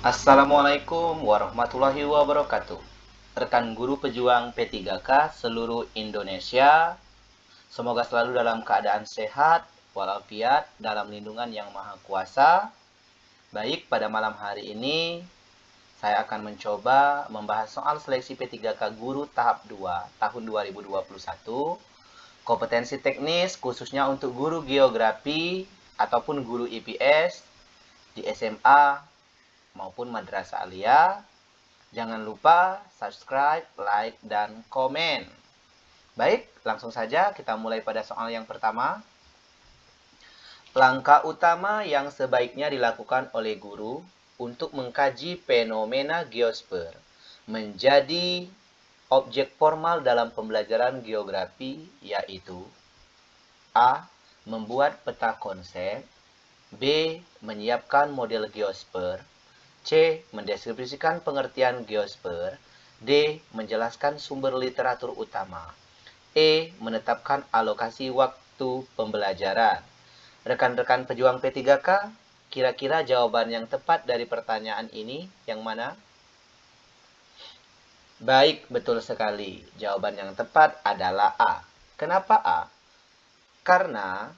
Assalamualaikum warahmatullahi wabarakatuh. Rekan guru pejuang P3K seluruh Indonesia, semoga selalu dalam keadaan sehat, walafiat, dalam lindungan yang maha kuasa. Baik, pada malam hari ini saya akan mencoba membahas soal seleksi P3K guru tahap 2 tahun 2021. Kompetensi teknis khususnya untuk guru geografi ataupun guru IPS di SMA maupun madrasah alia. Jangan lupa subscribe, like, dan komen. Baik, langsung saja kita mulai pada soal yang pertama. Langkah utama yang sebaiknya dilakukan oleh guru untuk mengkaji fenomena geosfer menjadi objek formal dalam pembelajaran geografi yaitu A. Membuat peta konsep B. Menyiapkan model geosfer C. Mendeskripsikan pengertian geosfer. D. Menjelaskan sumber literatur utama. E. Menetapkan alokasi waktu pembelajaran. Rekan-rekan pejuang P3K, kira-kira jawaban yang tepat dari pertanyaan ini yang mana? Baik, betul sekali. Jawaban yang tepat adalah A. Kenapa A? Karena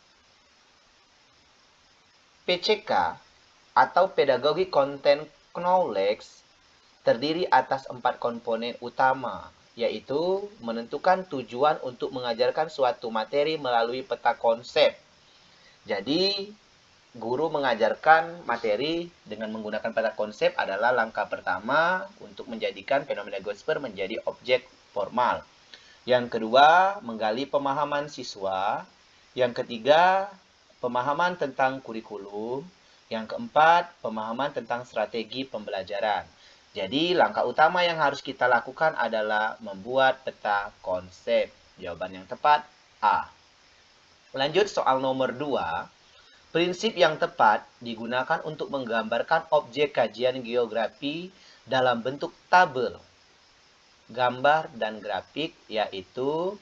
PCK atau pedagogi content knowledge terdiri atas empat komponen utama, yaitu menentukan tujuan untuk mengajarkan suatu materi melalui peta konsep. Jadi, guru mengajarkan materi dengan menggunakan peta konsep adalah langkah pertama untuk menjadikan fenomena Gosper menjadi objek formal. Yang kedua, menggali pemahaman siswa. Yang ketiga, pemahaman tentang kurikulum. Yang keempat, pemahaman tentang strategi pembelajaran. Jadi, langkah utama yang harus kita lakukan adalah membuat peta konsep. Jawaban yang tepat, A. Lanjut soal nomor 2. Prinsip yang tepat digunakan untuk menggambarkan objek kajian geografi dalam bentuk tabel, gambar, dan grafik, yaitu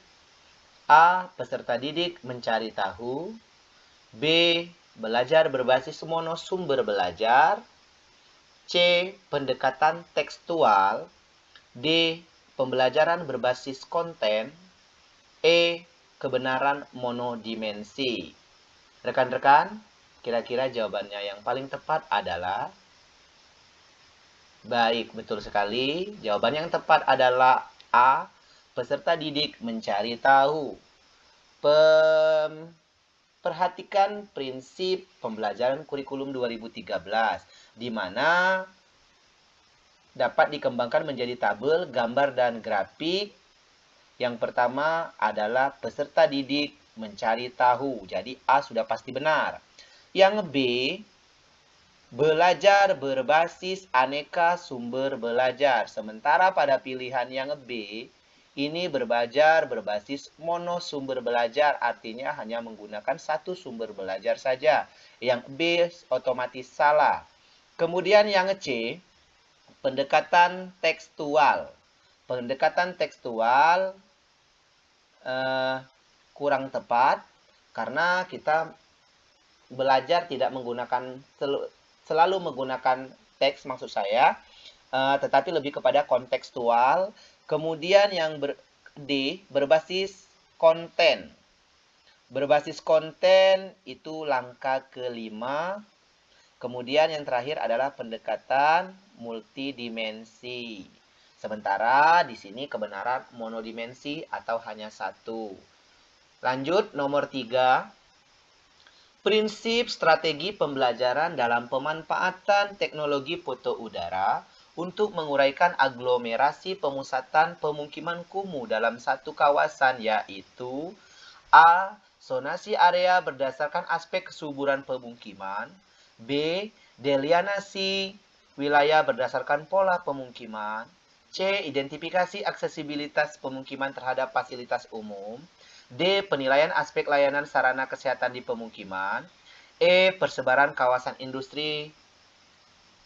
A. Peserta didik mencari tahu B belajar berbasis mono sumber belajar, C. Pendekatan tekstual, D. Pembelajaran berbasis konten, E. Kebenaran monodimensi. Rekan-rekan, kira-kira jawabannya yang paling tepat adalah Baik, betul sekali. Jawaban yang tepat adalah A. Peserta didik mencari tahu. Pem perhatikan prinsip pembelajaran kurikulum 2013 di mana dapat dikembangkan menjadi tabel, gambar, dan grafik. Yang pertama adalah peserta didik mencari tahu. Jadi A sudah pasti benar. Yang B, belajar berbasis aneka sumber belajar. Sementara pada pilihan yang B, ini berbajar berbasis mono sumber belajar, artinya hanya menggunakan satu sumber belajar saja. Yang B otomatis salah. Kemudian yang C, pendekatan tekstual. Pendekatan tekstual eh, kurang tepat karena kita belajar tidak menggunakan selalu menggunakan teks maksud saya, eh, tetapi lebih kepada kontekstual Kemudian yang ber, D berbasis konten. Berbasis konten itu langkah kelima. Kemudian yang terakhir adalah pendekatan multidimensi. Sementara di sini kebenaran monodimensi atau hanya satu. Lanjut nomor tiga. Prinsip strategi pembelajaran dalam pemanfaatan teknologi foto udara untuk menguraikan aglomerasi pemusatan pemukiman kumuh dalam satu kawasan yaitu A. Sonasi area berdasarkan aspek kesuburan pemukiman B. Delianasi wilayah berdasarkan pola pemukiman C. Identifikasi aksesibilitas pemukiman terhadap fasilitas umum D. Penilaian aspek layanan sarana kesehatan di pemukiman E. Persebaran kawasan industri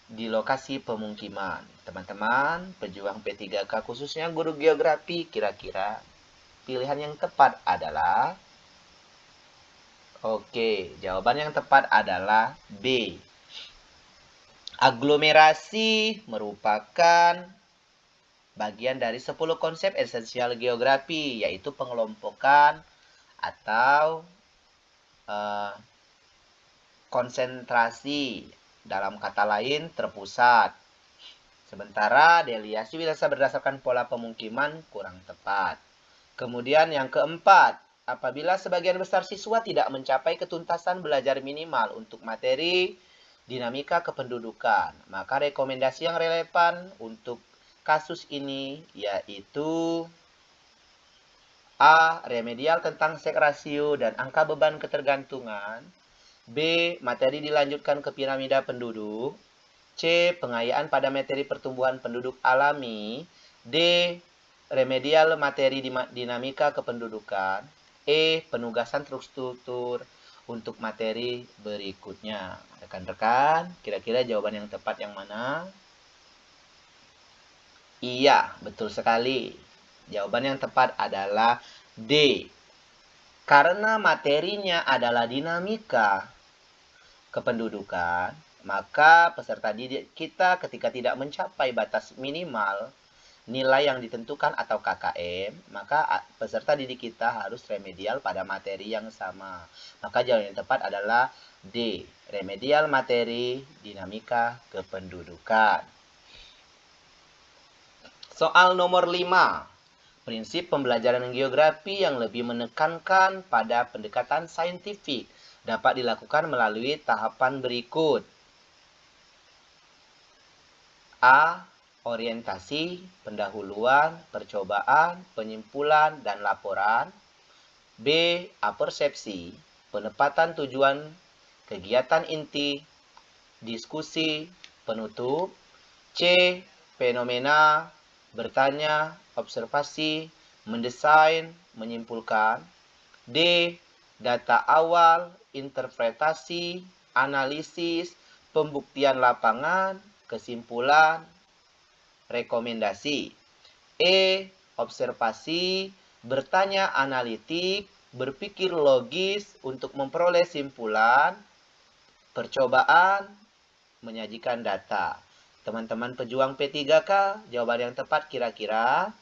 di lokasi pemukiman. Teman-teman, pejuang P3K khususnya guru geografi, kira-kira pilihan yang tepat adalah Oke, jawaban yang tepat adalah B. Aglomerasi merupakan bagian dari 10 konsep esensial geografi, yaitu pengelompokan atau uh, konsentrasi, dalam kata lain terpusat. Sementara deliasi bisa berdasarkan pola pemukiman kurang tepat. Kemudian yang keempat, apabila sebagian besar siswa tidak mencapai ketuntasan belajar minimal untuk materi dinamika kependudukan. Maka rekomendasi yang relevan untuk kasus ini yaitu A. Remedial tentang sek rasio dan angka beban ketergantungan. B. Materi dilanjutkan ke piramida penduduk. C. Pengayaan pada materi pertumbuhan penduduk alami. D. Remedial materi dinamika kependudukan. E. Penugasan struktur untuk materi berikutnya. Rekan-rekan, kira-kira jawaban yang tepat yang mana? Iya, betul sekali. Jawaban yang tepat adalah D. Karena materinya adalah dinamika kependudukan, maka peserta didik kita ketika tidak mencapai batas minimal nilai yang ditentukan atau KKM, maka peserta didik kita harus remedial pada materi yang sama. Maka jawaban yang tepat adalah D. Remedial materi dinamika kependudukan. Soal nomor 5. Prinsip pembelajaran geografi yang lebih menekankan pada pendekatan saintifik dapat dilakukan melalui tahapan berikut. A orientasi, pendahuluan, percobaan, penyimpulan, dan laporan. B. Apersepsi, penempatan tujuan, kegiatan inti, diskusi, penutup. C. Fenomena, bertanya, observasi, mendesain, menyimpulkan. D. Data awal, interpretasi, analisis, pembuktian lapangan, kesimpulan, rekomendasi. E. Observasi, bertanya analitik, berpikir logis untuk memperoleh simpulan, percobaan, menyajikan data. Teman-teman pejuang P3K, jawaban yang tepat kira-kira?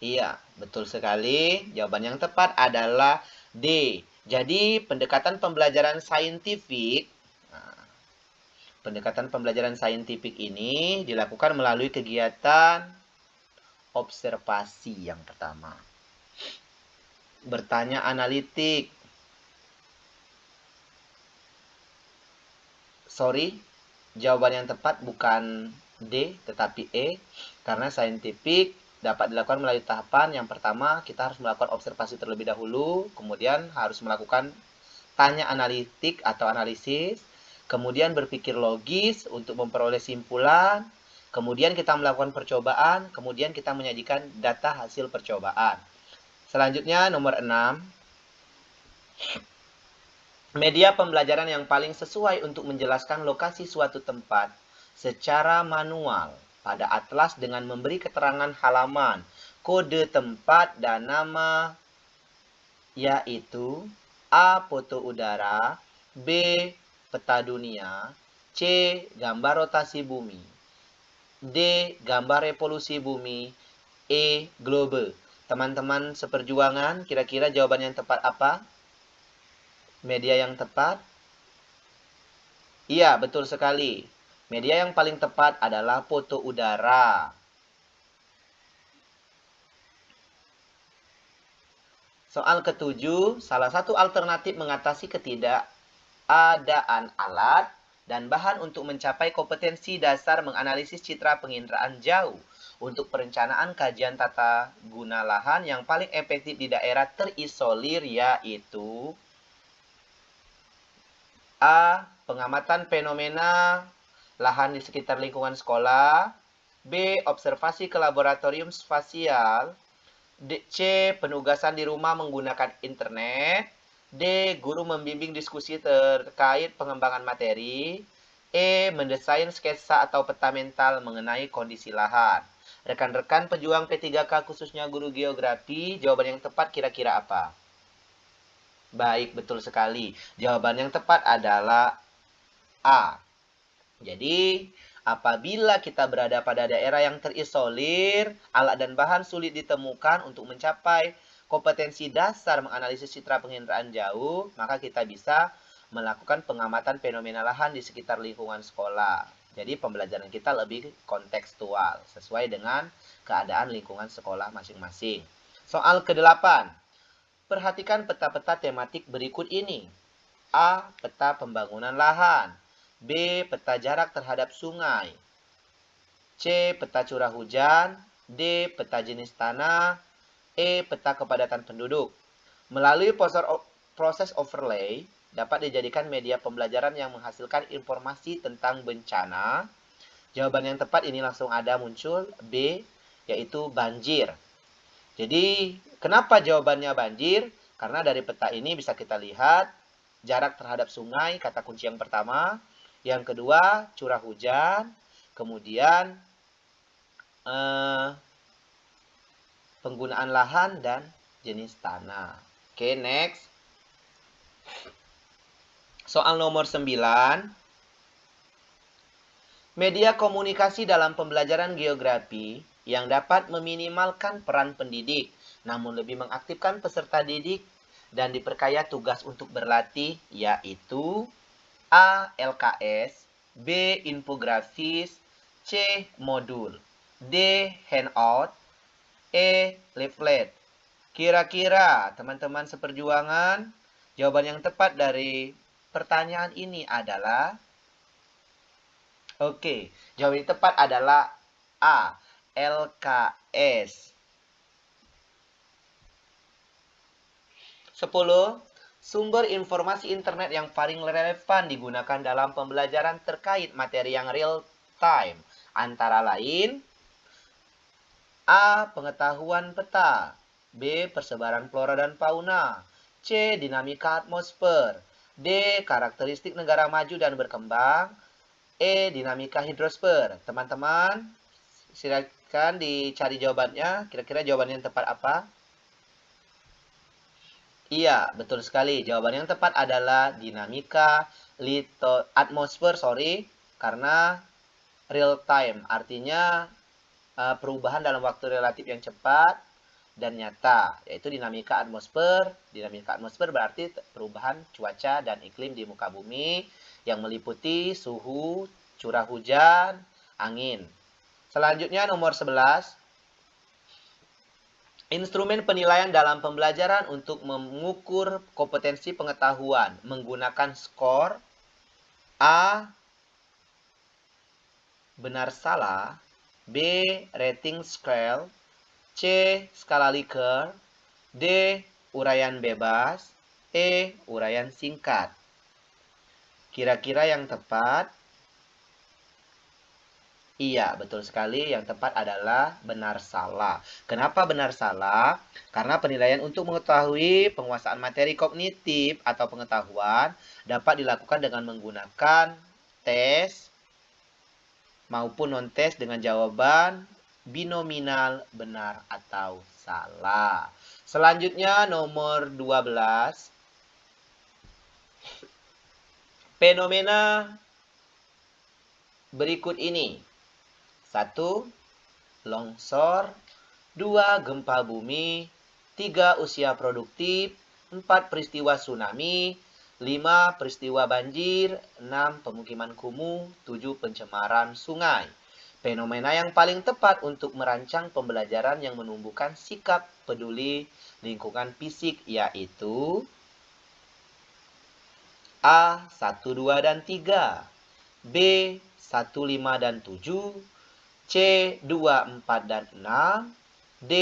Iya, betul sekali. Jawaban yang tepat adalah D. Jadi, pendekatan pembelajaran saintifik Pendekatan pembelajaran saintifik ini dilakukan melalui kegiatan observasi yang pertama. Bertanya analitik. Sorry, jawaban yang tepat bukan D tetapi E karena saintifik dapat dilakukan melalui tahapan yang pertama kita harus melakukan observasi terlebih dahulu, kemudian harus melakukan tanya analitik atau analisis, kemudian berpikir logis untuk memperoleh simpulan, kemudian kita melakukan percobaan, kemudian kita menyajikan data hasil percobaan. Selanjutnya nomor 6. Media pembelajaran yang paling sesuai untuk menjelaskan lokasi suatu tempat secara manual pada atlas dengan memberi keterangan halaman, kode tempat dan nama yaitu A. Foto udara B peta dunia, C. Gambar rotasi bumi, D. Gambar revolusi bumi, E. Globe. Teman-teman seperjuangan, kira-kira jawaban yang tepat apa? Media yang tepat? Iya, betul sekali. Media yang paling tepat adalah foto udara. Soal ketujuh, salah satu alternatif mengatasi ketidak adaan alat, dan bahan untuk mencapai kompetensi dasar menganalisis citra penginderaan jauh untuk perencanaan kajian tata guna lahan yang paling efektif di daerah terisolir yaitu A. Pengamatan fenomena lahan di sekitar lingkungan sekolah B. Observasi ke laboratorium spasial D, C. Penugasan di rumah menggunakan internet D. Guru membimbing diskusi terkait pengembangan materi. E. Mendesain sketsa atau peta mental mengenai kondisi lahan. Rekan-rekan pejuang P3K khususnya guru geografi, jawaban yang tepat kira-kira apa? Baik, betul sekali. Jawaban yang tepat adalah A. Jadi, apabila kita berada pada daerah yang terisolir, alat dan bahan sulit ditemukan untuk mencapai kompetensi dasar menganalisis citra penginderaan jauh, maka kita bisa melakukan pengamatan fenomena lahan di sekitar lingkungan sekolah. Jadi pembelajaran kita lebih kontekstual, sesuai dengan keadaan lingkungan sekolah masing-masing. Soal ke-8. Perhatikan peta-peta tematik berikut ini. A. Peta pembangunan lahan. B. Peta jarak terhadap sungai. C. Peta curah hujan. D. Peta jenis tanah. E. Peta kepadatan penduduk. Melalui proses overlay, dapat dijadikan media pembelajaran yang menghasilkan informasi tentang bencana. Jawaban yang tepat ini langsung ada muncul B, yaitu banjir. Jadi, kenapa jawabannya banjir? Karena dari peta ini bisa kita lihat jarak terhadap sungai, kata kunci yang pertama. Yang kedua, curah hujan. Kemudian, eh, penggunaan lahan dan jenis tanah. Oke, next. Soal nomor 9. Media komunikasi dalam pembelajaran geografi yang dapat meminimalkan peran pendidik, namun lebih mengaktifkan peserta didik dan diperkaya tugas untuk berlatih, yaitu A. LKS, B. Infografis, C. Modul, D. Handout, E. Leaflet. Kira-kira teman-teman seperjuangan, jawaban yang tepat dari pertanyaan ini adalah Oke, jawaban yang tepat adalah A. LKS. 10. Sumber informasi internet yang paling relevan digunakan dalam pembelajaran terkait materi yang real time. Antara lain, A. Pengetahuan peta. B. Persebaran flora dan fauna. C. Dinamika atmosfer. D. Karakteristik negara maju dan berkembang. E. Dinamika hidrosfer. Teman-teman, silakan dicari jawabannya. Kira-kira jawaban yang tepat apa? Iya, betul sekali. Jawaban yang tepat adalah dinamika lito atmosfer, sorry, karena real time. Artinya uh, perubahan dalam waktu relatif yang cepat dan nyata, yaitu dinamika atmosfer. Dinamika atmosfer berarti perubahan cuaca dan iklim di muka bumi yang meliputi suhu, curah hujan, angin. Selanjutnya nomor 11. Instrumen penilaian dalam pembelajaran untuk mengukur kompetensi pengetahuan menggunakan skor A. Benar salah B. Rating scale C. Skala Likert D. Uraian bebas E. Uraian singkat Kira-kira yang tepat Iya, betul sekali. Yang tepat adalah benar salah. Kenapa benar salah? Karena penilaian untuk mengetahui penguasaan materi kognitif atau pengetahuan dapat dilakukan dengan menggunakan tes maupun non-tes dengan jawaban binominal benar atau salah. Selanjutnya nomor 12. Fenomena berikut ini satu, longsor. Dua, gempa bumi. Tiga, usia produktif. Empat, peristiwa tsunami. Lima, peristiwa banjir. Enam, pemukiman kumuh. Tujuh, pencemaran sungai. Fenomena yang paling tepat untuk merancang pembelajaran yang menumbuhkan sikap peduli lingkungan fisik yaitu A. 1, 2, dan 3 B. 1, 5, dan 7 C 2, 4, dan 6, D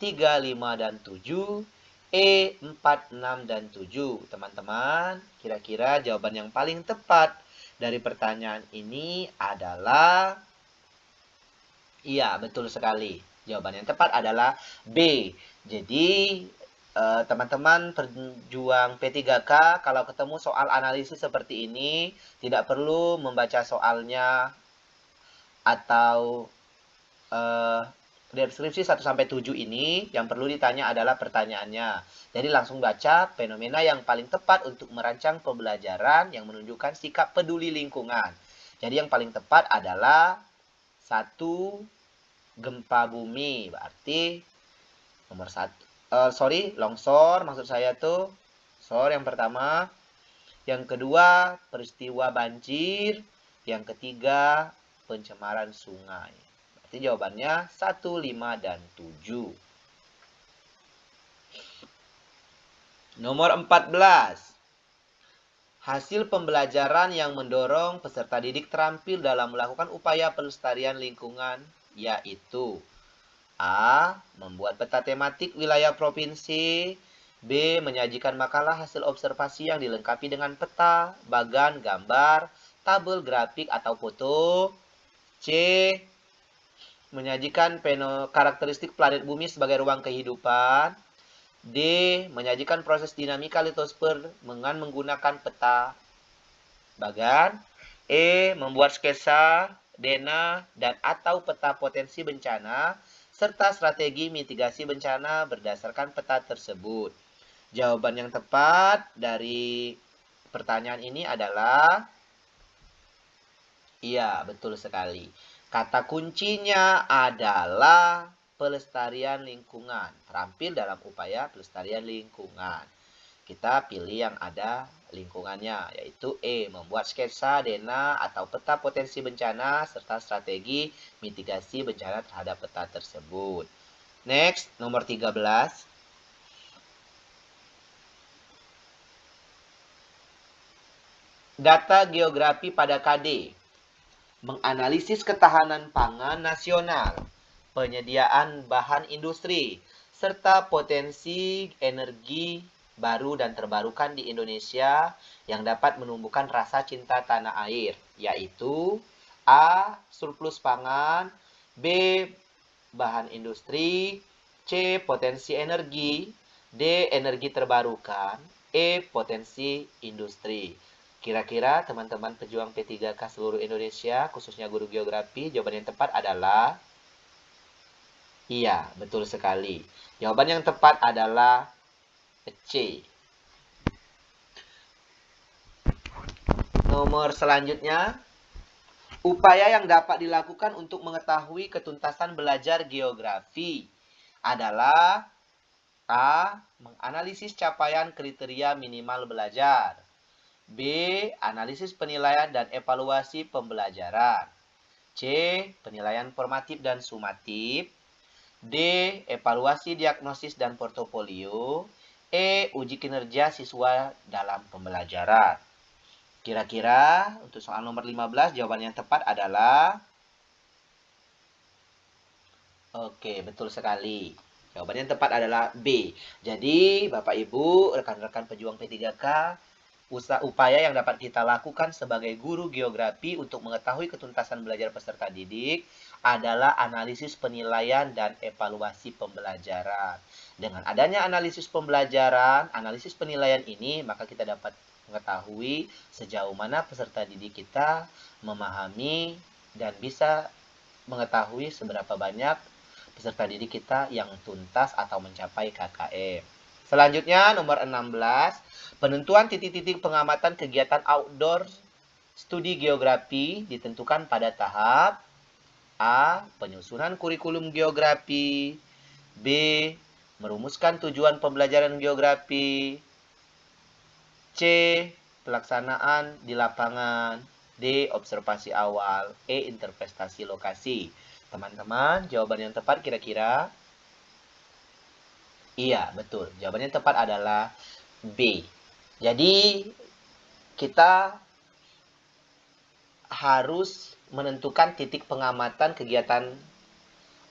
3, 5, dan 7, E 4, 6, dan 7. Teman-teman, kira-kira jawaban yang paling tepat dari pertanyaan ini adalah Iya, betul sekali. Jawaban yang tepat adalah B. Jadi, eh, teman-teman perjuang P3K kalau ketemu soal analisis seperti ini tidak perlu membaca soalnya atau uh, deskripsi 1 sampai 7 ini yang perlu ditanya adalah pertanyaannya. Jadi langsung baca fenomena yang paling tepat untuk merancang pembelajaran yang menunjukkan sikap peduli lingkungan. Jadi yang paling tepat adalah satu gempa bumi, berarti nomor satu. Uh, sorry, longsor maksud saya tuh. Longsor yang pertama. Yang kedua, peristiwa banjir. Yang ketiga, pencemaran sungai. Berarti jawabannya 1, 5, dan 7. Nomor 14. Hasil pembelajaran yang mendorong peserta didik terampil dalam melakukan upaya pelestarian lingkungan yaitu A. Membuat peta tematik wilayah provinsi B. Menyajikan makalah hasil observasi yang dilengkapi dengan peta, bagan, gambar, tabel grafik atau foto C. Menyajikan karakteristik planet bumi sebagai ruang kehidupan. D. Menyajikan proses dinamika litosfer dengan menggunakan peta bagan. E. Membuat sketsa, dena, dan atau peta potensi bencana, serta strategi mitigasi bencana berdasarkan peta tersebut. Jawaban yang tepat dari pertanyaan ini adalah Iya, betul sekali. Kata kuncinya adalah pelestarian lingkungan. Terampil dalam upaya pelestarian lingkungan. Kita pilih yang ada lingkungannya, yaitu E. Membuat sketsa, dena, atau peta potensi bencana, serta strategi mitigasi bencana terhadap peta tersebut. Next, nomor 13. Data geografi pada KD menganalisis ketahanan pangan nasional, penyediaan bahan industri, serta potensi energi baru dan terbarukan di Indonesia yang dapat menumbuhkan rasa cinta tanah air, yaitu A. Surplus pangan B. Bahan industri C. Potensi energi D. Energi terbarukan E. Potensi industri Kira-kira teman-teman pejuang P3K seluruh Indonesia, khususnya guru geografi, jawaban yang tepat adalah Iya, betul sekali. Jawaban yang tepat adalah C. Nomor selanjutnya, upaya yang dapat dilakukan untuk mengetahui ketuntasan belajar geografi adalah A. Menganalisis capaian kriteria minimal belajar. B. Analisis penilaian dan evaluasi pembelajaran. C. Penilaian formatif dan sumatif. D. Evaluasi diagnosis dan portofolio. E. Uji kinerja siswa dalam pembelajaran. Kira-kira untuk soal nomor 15 jawaban yang tepat adalah Oke, betul sekali. Jawaban yang tepat adalah B. Jadi, Bapak Ibu, rekan-rekan pejuang P3K, usaha upaya yang dapat kita lakukan sebagai guru geografi untuk mengetahui ketuntasan belajar peserta didik adalah analisis penilaian dan evaluasi pembelajaran. Dengan adanya analisis pembelajaran, analisis penilaian ini, maka kita dapat mengetahui sejauh mana peserta didik kita memahami dan bisa mengetahui seberapa banyak peserta didik kita yang tuntas atau mencapai KKM. Selanjutnya nomor 16, Penentuan titik-titik pengamatan kegiatan outdoor studi geografi ditentukan pada tahap A. Penyusunan kurikulum geografi B. Merumuskan tujuan pembelajaran geografi C. Pelaksanaan di lapangan D. Observasi awal E. Interpretasi lokasi Teman-teman, jawaban yang tepat kira-kira Iya, betul. Jawabannya tepat adalah B. Jadi kita harus menentukan titik pengamatan kegiatan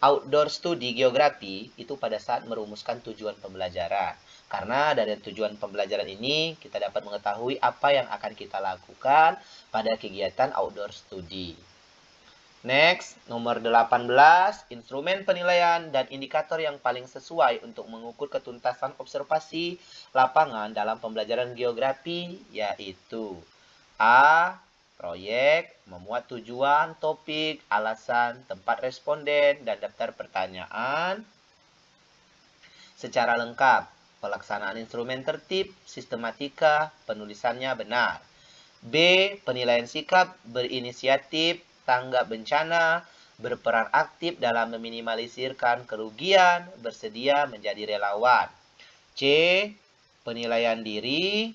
outdoor studi geografi itu pada saat merumuskan tujuan pembelajaran. Karena dari tujuan pembelajaran ini kita dapat mengetahui apa yang akan kita lakukan pada kegiatan outdoor studi. Next, nomor 18, instrumen penilaian dan indikator yang paling sesuai untuk mengukur ketuntasan observasi lapangan dalam pembelajaran geografi yaitu A. Proyek memuat tujuan, topik, alasan, tempat responden, dan daftar pertanyaan secara lengkap. Pelaksanaan instrumen tertib, sistematika, penulisannya benar. B. Penilaian sikap, berinisiatif, tanggap bencana, berperan aktif dalam meminimalisirkan kerugian, bersedia menjadi relawan. C. Penilaian diri,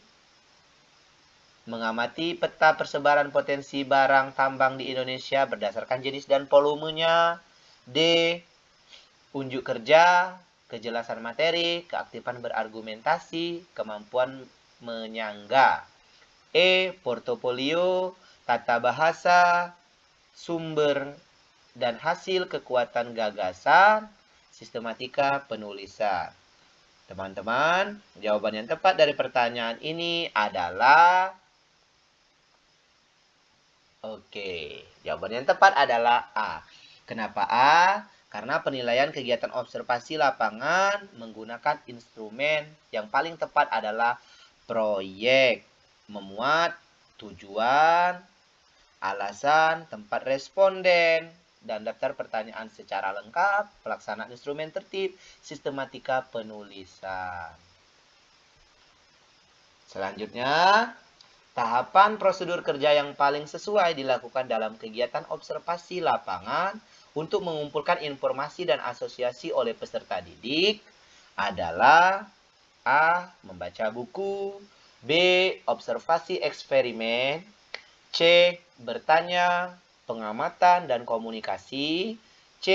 mengamati peta persebaran potensi barang tambang di Indonesia berdasarkan jenis dan volumenya. D. Unjuk kerja, kejelasan materi, keaktifan berargumentasi, kemampuan menyangga. E. Portofolio, tata bahasa, sumber dan hasil kekuatan gagasan, sistematika penulisan. Teman-teman, jawaban yang tepat dari pertanyaan ini adalah Oke, jawaban yang tepat adalah A. Kenapa A? Karena penilaian kegiatan observasi lapangan menggunakan instrumen yang paling tepat adalah proyek. Memuat tujuan, alasan, tempat responden, dan daftar pertanyaan secara lengkap, pelaksanaan instrumen tertib, sistematika penulisan. Selanjutnya, tahapan prosedur kerja yang paling sesuai dilakukan dalam kegiatan observasi lapangan untuk mengumpulkan informasi dan asosiasi oleh peserta didik adalah A. Membaca buku B. Observasi eksperimen C. Bertanya pengamatan dan komunikasi. C.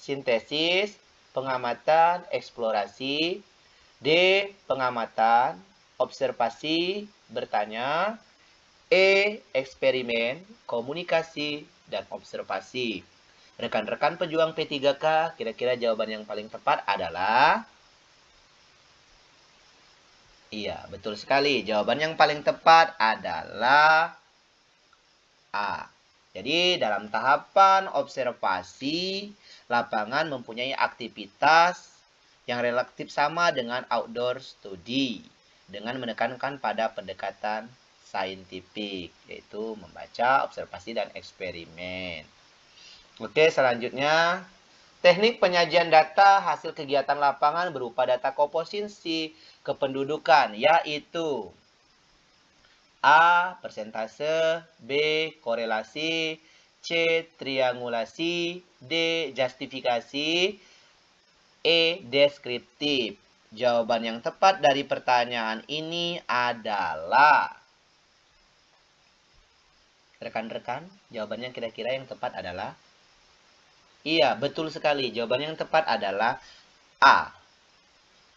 Sintesis, pengamatan, eksplorasi. D. Pengamatan, observasi, bertanya. E. Eksperimen, komunikasi, dan observasi. Rekan-rekan pejuang P3K, kira-kira jawaban yang paling tepat adalah... Iya, betul sekali. Jawaban yang paling tepat adalah A. Jadi dalam tahapan observasi, lapangan mempunyai aktivitas yang relatif sama dengan outdoor study dengan menekankan pada pendekatan saintifik yaitu membaca, observasi dan eksperimen. Oke, selanjutnya teknik penyajian data hasil kegiatan lapangan berupa data komposisi kependudukan yaitu A. Persentase B. Korelasi C. Triangulasi D. Justifikasi E. Deskriptif Jawaban yang tepat dari pertanyaan ini adalah Rekan-rekan, jawabannya kira-kira yang tepat adalah Iya, betul sekali. Jawaban yang tepat adalah A.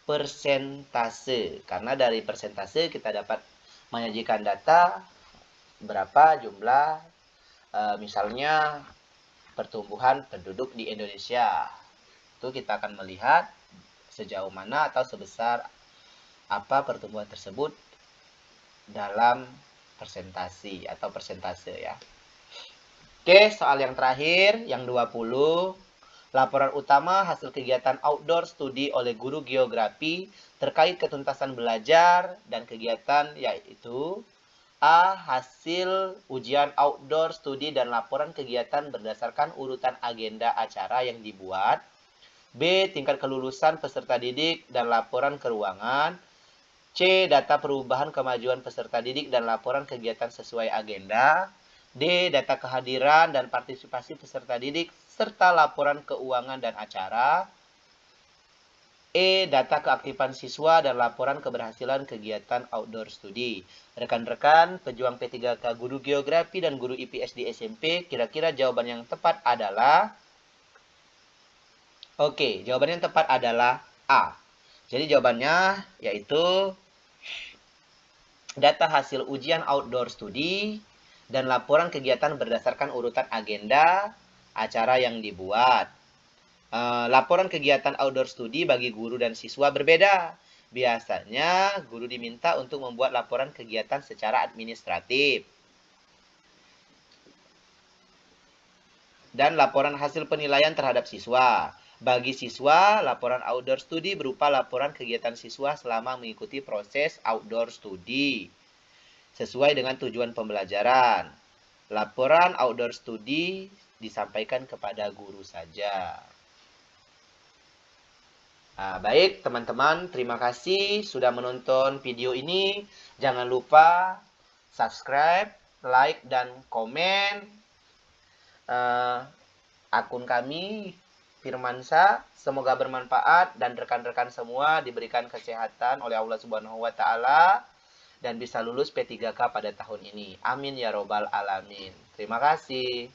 Persentase. Karena dari persentase kita dapat menyajikan data berapa jumlah e, misalnya pertumbuhan penduduk di Indonesia. Itu kita akan melihat sejauh mana atau sebesar apa pertumbuhan tersebut dalam presentasi atau persentase ya. Oke, soal yang terakhir yang 20 Laporan utama hasil kegiatan outdoor studi oleh guru geografi terkait ketuntasan belajar dan kegiatan yaitu A. Hasil ujian outdoor studi dan laporan kegiatan berdasarkan urutan agenda acara yang dibuat. B. Tingkat kelulusan peserta didik dan laporan keuangan. C. Data perubahan kemajuan peserta didik dan laporan kegiatan sesuai agenda. D. Data kehadiran dan partisipasi peserta didik serta laporan keuangan dan acara. E. Data keaktifan siswa dan laporan keberhasilan kegiatan outdoor study. Rekan-rekan, pejuang P3K guru geografi dan guru IPS di SMP, kira-kira jawaban yang tepat adalah... Oke, jawaban yang tepat adalah A. Jadi jawabannya yaitu data hasil ujian outdoor study dan laporan kegiatan berdasarkan urutan agenda acara yang dibuat. Uh, laporan kegiatan outdoor study bagi guru dan siswa berbeda. Biasanya guru diminta untuk membuat laporan kegiatan secara administratif. Dan laporan hasil penilaian terhadap siswa. Bagi siswa, laporan outdoor study berupa laporan kegiatan siswa selama mengikuti proses outdoor study sesuai dengan tujuan pembelajaran. Laporan outdoor studi disampaikan kepada guru saja. Nah, baik teman-teman, terima kasih sudah menonton video ini. Jangan lupa subscribe, like, dan komen uh, akun kami Firmansa. Semoga bermanfaat dan rekan-rekan semua diberikan kesehatan oleh Allah Subhanahu wa taala dan bisa lulus P3K pada tahun ini. Amin ya robbal alamin. Terima kasih.